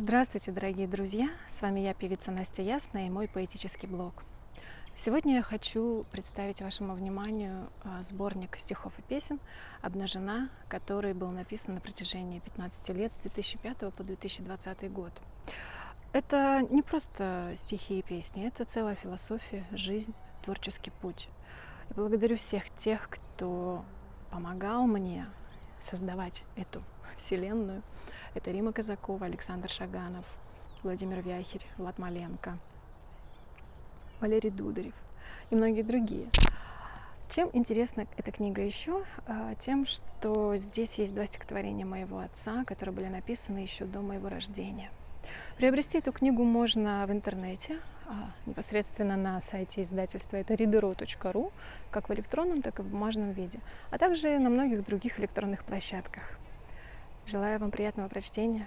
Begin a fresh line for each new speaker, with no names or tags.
Здравствуйте, дорогие друзья! С вами я, певица Настя Ясная, и мой поэтический блог. Сегодня я хочу представить вашему вниманию а, сборник стихов и песен «Обнажена», который был написан на протяжении 15 лет, с 2005 по 2020 год. Это не просто стихи и песни, это целая философия, жизнь, творческий путь. И благодарю всех тех, кто помогал мне создавать эту вселенную. Это Рима Казакова, Александр Шаганов, Владимир Вяхерь, Влад Маленко, Валерий Дударев и многие другие. Чем интересна эта книга еще? А, тем, что здесь есть два стихотворения моего отца, которые были написаны еще до моего рождения. Приобрести эту книгу можно в интернете, а, непосредственно на сайте издательства, это readero.ru, как в электронном, так и в бумажном виде, а также на многих других электронных площадках. Желаю вам приятного прочтения.